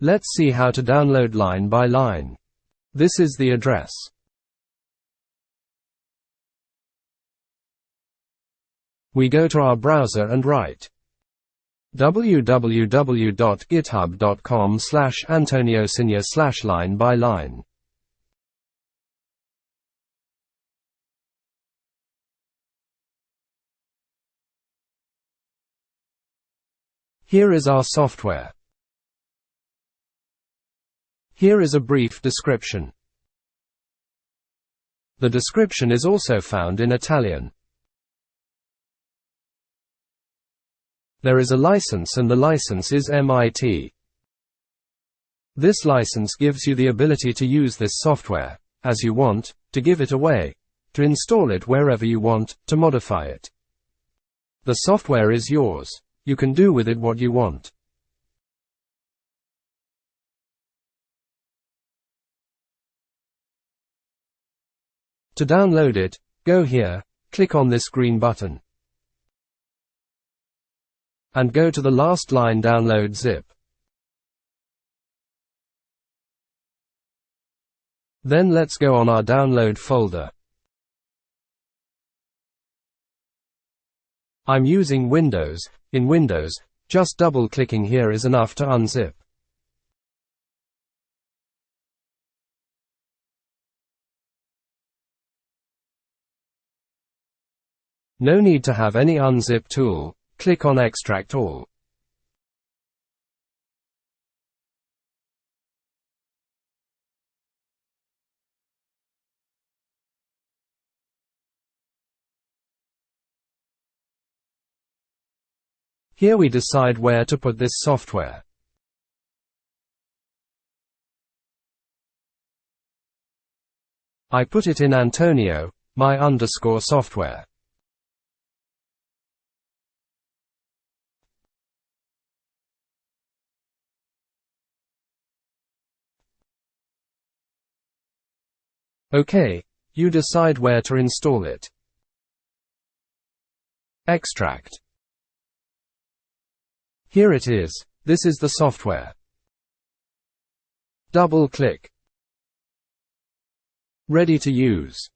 Let's see how to download line by line. This is the address. We go to our browser and write www.github.com slash antoniosinia slash line by line. Here is our software. Here is a brief description. The description is also found in Italian. There is a license and the license is MIT. This license gives you the ability to use this software, as you want, to give it away, to install it wherever you want, to modify it. The software is yours. You can do with it what you want. To download it, go here, click on this green button. And go to the last line download zip. Then let's go on our download folder. I'm using Windows. In Windows, just double-clicking here is enough to unzip. No need to have any unzip tool, click on Extract All. Here we decide where to put this software. I put it in Antonio, my underscore software. OK. You decide where to install it. Extract. Here it is. This is the software. Double click. Ready to use.